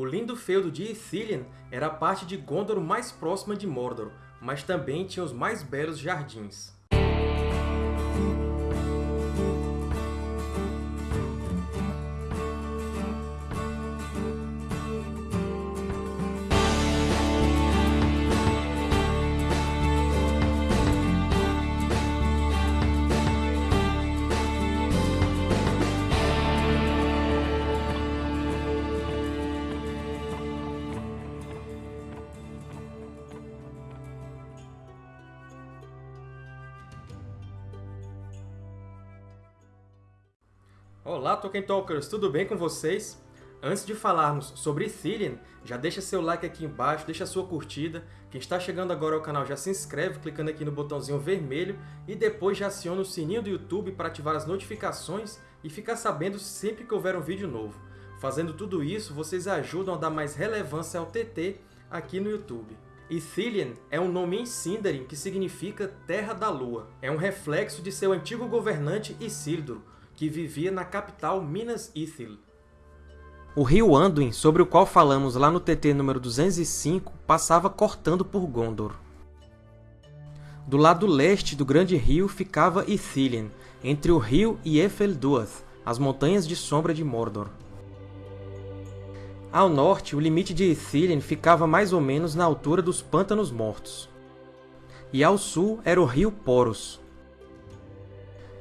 O lindo feudo de Ithilien era a parte de Gondor mais próxima de Mordor, mas também tinha os mais belos jardins. Olá, Tolkien Talkers! Tudo bem com vocês? Antes de falarmos sobre Ithilien, já deixa seu like aqui embaixo, deixa sua curtida. Quem está chegando agora ao canal já se inscreve clicando aqui no botãozinho vermelho e depois já aciona o sininho do YouTube para ativar as notificações e ficar sabendo sempre que houver um vídeo novo. Fazendo tudo isso, vocês ajudam a dar mais relevância ao TT aqui no YouTube. Ithilien é um nome em Sindarin que significa Terra da Lua. É um reflexo de seu antigo governante Isildur, que vivia na capital Minas Ithil. O rio Anduin, sobre o qual falamos lá no TT número 205, passava cortando por Gondor. Do lado leste do grande rio ficava Ithilien, entre o rio e Efelduath, as montanhas de sombra de Mordor. Ao norte, o limite de Ithilien ficava mais ou menos na altura dos Pântanos Mortos. E ao sul era o rio Poros,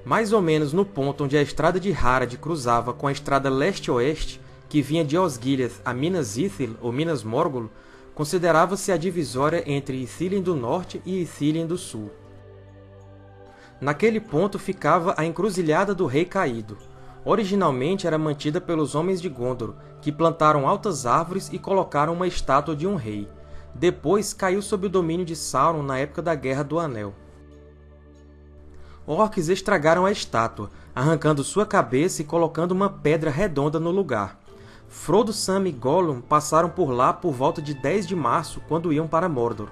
mais ou menos no ponto onde a estrada de Harad cruzava com a estrada leste-oeste, que vinha de Osgiliath a Minas Ithil, ou Minas Morgul, considerava-se a divisória entre Ithilien do Norte e Ithilien do Sul. Naquele ponto ficava a Encruzilhada do Rei Caído. Originalmente era mantida pelos Homens de Gondor, que plantaram altas árvores e colocaram uma estátua de um rei. Depois caiu sob o domínio de Sauron na época da Guerra do Anel orcs estragaram a estátua, arrancando sua cabeça e colocando uma pedra redonda no lugar. Frodo, Sam e Gollum passaram por lá por volta de 10 de março, quando iam para Mordor.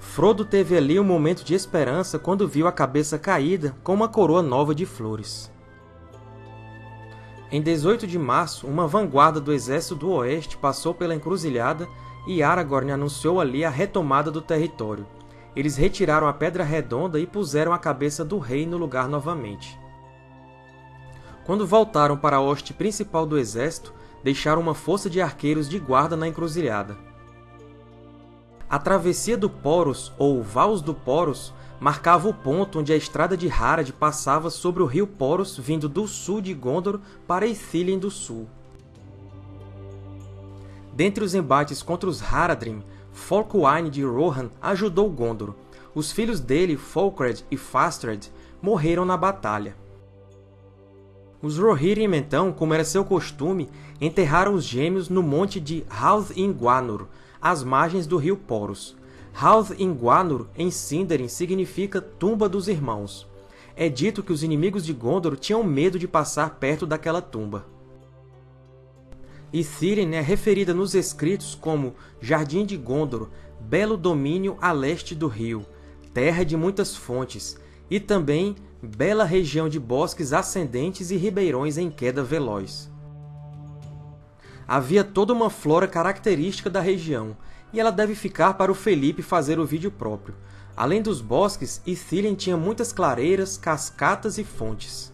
Frodo teve ali um momento de esperança quando viu a cabeça caída com uma coroa nova de flores. Em 18 de março, uma vanguarda do Exército do Oeste passou pela encruzilhada e Aragorn anunciou ali a retomada do território eles retiraram a Pedra Redonda e puseram a cabeça do rei no lugar novamente. Quando voltaram para a hoste principal do exército, deixaram uma força de arqueiros de guarda na encruzilhada. A travessia do Poros, ou Vals do Poros, marcava o ponto onde a estrada de Harad passava sobre o rio Poros vindo do sul de Gondor para Ithilien do Sul. Dentre os embates contra os Haradrim, Folkwain de Rohan ajudou Gondor. Os filhos dele, Folkred e Fastred, morreram na batalha. Os Rohirrim, então, como era seu costume, enterraram os gêmeos no monte de Halth Ingwanur, às margens do rio Poros. Halth Ingwanur, em Sindarin, significa Tumba dos Irmãos. É dito que os inimigos de Gondor tinham medo de passar perto daquela tumba. Ithilien é referida nos escritos como Jardim de Gondor, belo domínio a leste do rio, terra de muitas fontes, e também bela região de bosques ascendentes e ribeirões em queda veloz. Havia toda uma flora característica da região, e ela deve ficar para o Felipe fazer o vídeo próprio. Além dos bosques, Ithilien tinha muitas clareiras, cascatas e fontes.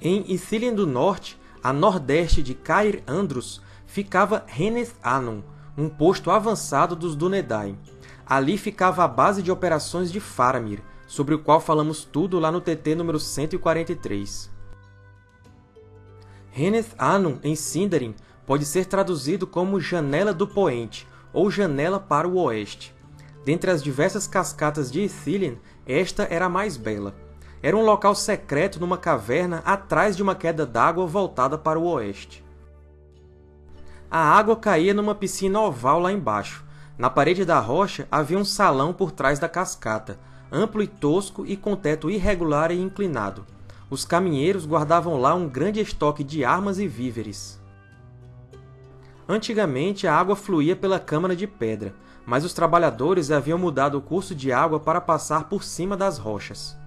Em Ithilien do Norte, a nordeste de Cair Andros, ficava Heneth Anum, um posto avançado dos Dúnedain. Ali ficava a base de operações de Faramir, sobre o qual falamos tudo lá no TT número 143. Heneth Anum, em Sindarin, pode ser traduzido como Janela do Poente, ou Janela para o Oeste. Dentre as diversas cascatas de Ithilien, esta era a mais bela. Era um local secreto numa caverna atrás de uma queda d'água voltada para o oeste. A água caía numa piscina oval lá embaixo. Na parede da rocha havia um salão por trás da cascata, amplo e tosco e com teto irregular e inclinado. Os caminheiros guardavam lá um grande estoque de armas e víveres. Antigamente, a água fluía pela câmara de pedra, mas os trabalhadores haviam mudado o curso de água para passar por cima das rochas.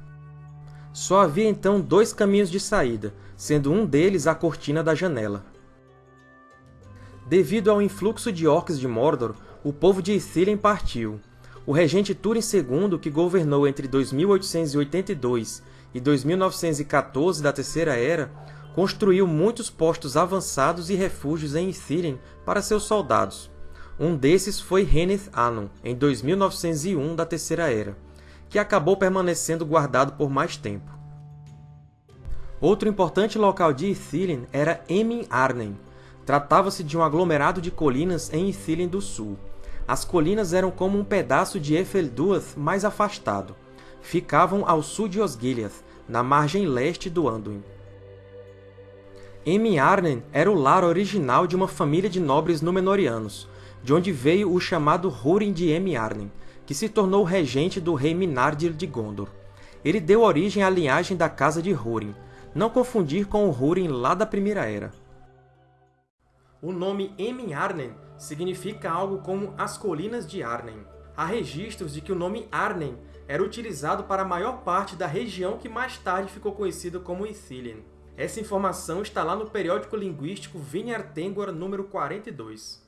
Só havia então dois caminhos de saída, sendo um deles a cortina da janela. Devido ao influxo de orcs de Mordor, o povo de Ithilien partiu. O regente Túrin II, que governou entre 2882 e 2914 da Terceira Era, construiu muitos postos avançados e refúgios em Ithilien para seus soldados. Um desses foi Rheneth Anum, em 2901 da Terceira Era, que acabou permanecendo guardado por mais tempo. Outro importante local de Ithilien era Emin Arnen. Tratava-se de um aglomerado de colinas em Ithilien do Sul. As colinas eram como um pedaço de Efelduath mais afastado. Ficavam ao sul de Osgiliath, na margem leste do Anduin. Emin Arnen era o lar original de uma família de nobres Númenóreanos, de onde veio o chamado Húrin de Emin Arnen, que se tornou regente do rei Minardir de Gondor. Ele deu origem à linhagem da Casa de Húrin, não confundir com o Húrin lá da Primeira Era. O nome Emin Arnen significa algo como as Colinas de Arnen. Há registros de que o nome Arnen era utilizado para a maior parte da região que mais tarde ficou conhecida como Ithilien. Essa informação está lá no periódico linguístico Vinyar Tengwar número 42.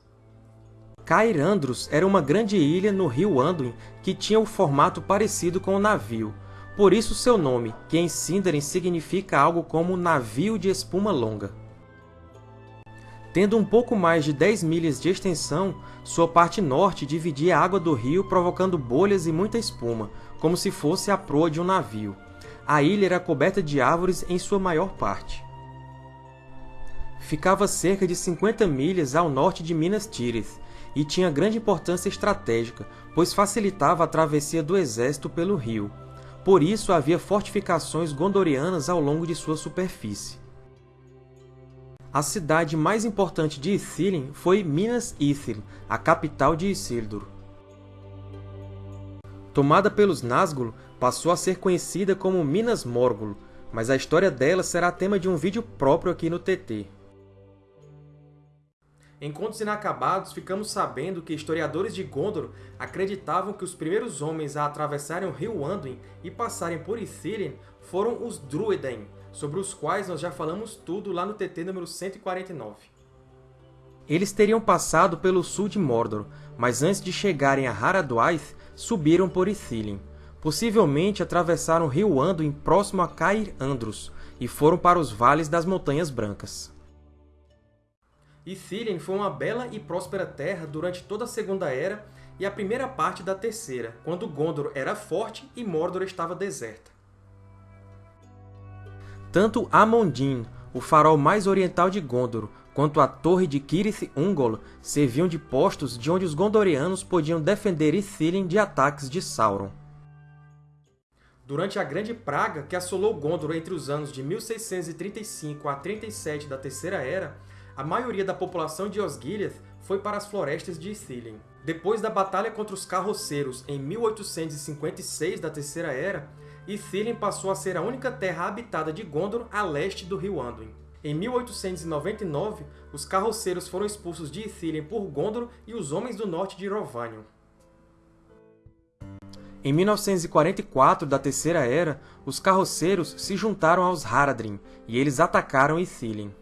Cair Andros era uma grande ilha no rio Anduin que tinha um formato parecido com um navio. Por isso seu nome, que em Sindarin significa algo como navio de espuma longa. Tendo um pouco mais de 10 milhas de extensão, sua parte norte dividia a água do rio provocando bolhas e muita espuma, como se fosse a proa de um navio a ilha era coberta de árvores em sua maior parte. Ficava cerca de 50 milhas ao norte de Minas Tirith e tinha grande importância estratégica, pois facilitava a travessia do exército pelo rio. Por isso havia fortificações gondorianas ao longo de sua superfície. A cidade mais importante de Ithilien foi Minas Ithil, a capital de Isildur. Tomada pelos Nazgûl, passou a ser conhecida como Minas Morgul, mas a história dela será tema de um vídeo próprio aqui no TT. Em Contos Inacabados, ficamos sabendo que historiadores de Gondor acreditavam que os primeiros homens a atravessarem o rio Anduin e passarem por Ithilien foram os Druedain, sobre os quais nós já falamos tudo lá no TT número 149. Eles teriam passado pelo sul de Mordor, mas antes de chegarem a Haradwaith, subiram por Ithilien. Possivelmente atravessaram o rio Anduin próximo a Cair Andros e foram para os vales das Montanhas Brancas. Ithilien foi uma bela e próspera terra durante toda a Segunda Era e a primeira parte da Terceira, quando Gondor era forte e Mordor estava deserta. Tanto Amondin, o farol mais oriental de Gondor, quanto a torre de Cirith Ungol serviam de postos de onde os Gondorianos podiam defender Ithilien de ataques de Sauron. Durante a Grande Praga, que assolou Gondor entre os anos de 1635 a 37 da Terceira Era, a maioria da população de Osgiliath foi para as florestas de Ithilien. Depois da batalha contra os Carroceiros em 1856 da Terceira Era, Ithilien passou a ser a única terra habitada de Gondor a leste do rio Anduin. Em 1899, os Carroceiros foram expulsos de Ithilien por Gondor e os Homens do Norte de Rhovanion. Em 1944 da Terceira Era, os carroceiros se juntaram aos Haradrim, e eles atacaram Ithilien.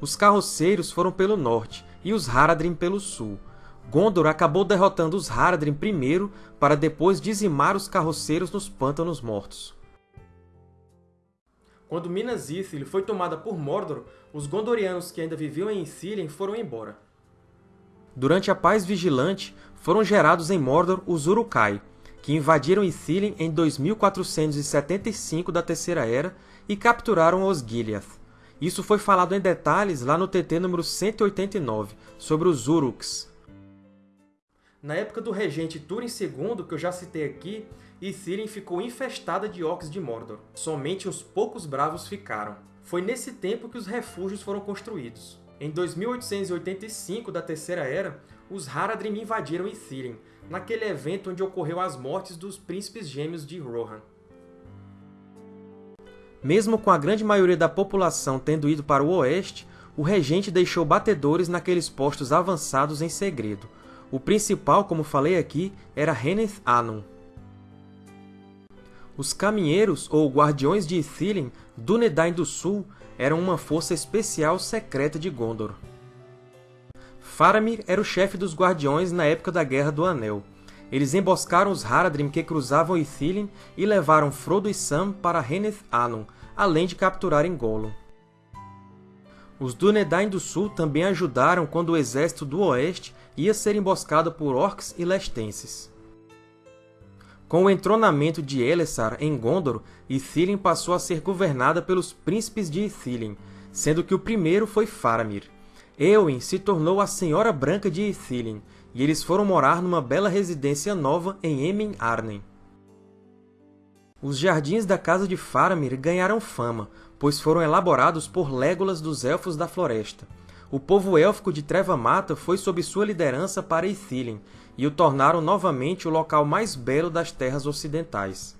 Os carroceiros foram pelo norte, e os Haradrim pelo sul. Gondor acabou derrotando os Haradrim primeiro, para depois dizimar os carroceiros nos Pântanos Mortos. Quando Minas Ithil foi tomada por Mordor, os Gondorianos que ainda viviam em Ithilien foram embora. Durante a Paz Vigilante, foram gerados em Mordor os Uruk-hai, que invadiram Ithilien em 2475 da Terceira Era e capturaram os Gileath. Isso foi falado em detalhes lá no TT número 189, sobre os Uruks. Na época do regente Túrin II, que eu já citei aqui, Ithilien ficou infestada de orcs de Mordor. Somente uns poucos bravos ficaram. Foi nesse tempo que os refúgios foram construídos. Em 2885 da Terceira Era, os Haradrim invadiram Ithilien, naquele evento onde ocorreu as mortes dos príncipes gêmeos de Rohan. Mesmo com a grande maioria da população tendo ido para o oeste, o regente deixou batedores naqueles postos avançados em segredo. O principal, como falei aqui, era Rheneth Anum. Os Caminheiros, ou Guardiões de Ithilien, Dúnedain do Sul, eram uma força especial secreta de Gondor. Faramir era o chefe dos Guardiões na época da Guerra do Anel. Eles emboscaram os Haradrim que cruzavam Ithilien e levaram Frodo e Sam para Rheneth Anum, além de capturarem Gollum. Os Dúnedain do Sul também ajudaram quando o exército do Oeste ia ser emboscado por Orcs e Lestenses. Com o entronamento de Elessar em Gondor, Ithilien passou a ser governada pelos Príncipes de Ithilien, sendo que o primeiro foi Faramir. Éowyn se tornou a Senhora Branca de Ithilien, e eles foram morar numa bela residência nova em Emin Arnen. Os jardins da casa de Faramir ganharam fama, pois foram elaborados por Légolas dos Elfos da Floresta. O povo élfico de Treva Mata foi sob sua liderança para Ithilien, e o tornaram novamente o local mais belo das Terras Ocidentais.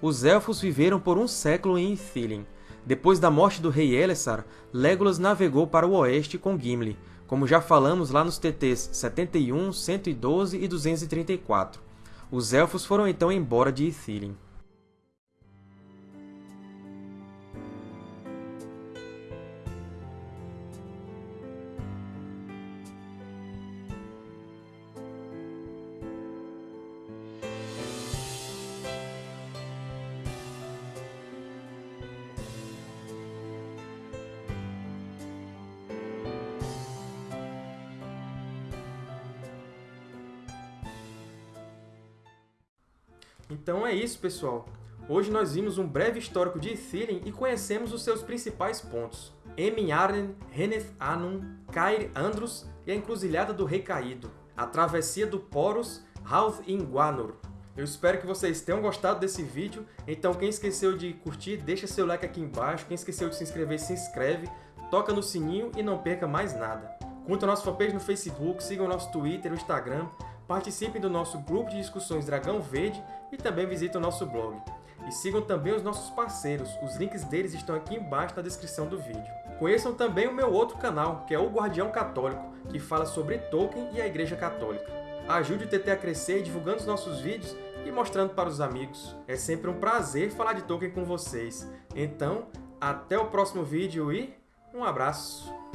Os Elfos viveram por um século em Ithilien. Depois da morte do rei Elessar, Legolas navegou para o oeste com Gimli, como já falamos lá nos TTs 71, 112 e 234. Os Elfos foram então embora de Ithilien. Então é isso, pessoal! Hoje nós vimos um breve histórico de Ithilien e conhecemos os seus principais pontos. Emin Arnen, Rheneth Anum, Cair Andros e a Encruzilhada do Rei Caído, a Travessia do Porus, Halth Guanor. Eu espero que vocês tenham gostado desse vídeo, então quem esqueceu de curtir, deixa seu like aqui embaixo, quem esqueceu de se inscrever, se inscreve, toca no sininho e não perca mais nada. Curta a nossa fanpage no Facebook, sigam o nosso Twitter, o Instagram, participem do nosso grupo de discussões Dragão Verde e também visitem o nosso blog. E sigam também os nossos parceiros, os links deles estão aqui embaixo na descrição do vídeo. Conheçam também o meu outro canal, que é o Guardião Católico, que fala sobre Tolkien e a Igreja Católica. Ajude o TT a crescer divulgando os nossos vídeos e mostrando para os amigos. É sempre um prazer falar de Tolkien com vocês. Então, até o próximo vídeo e um abraço!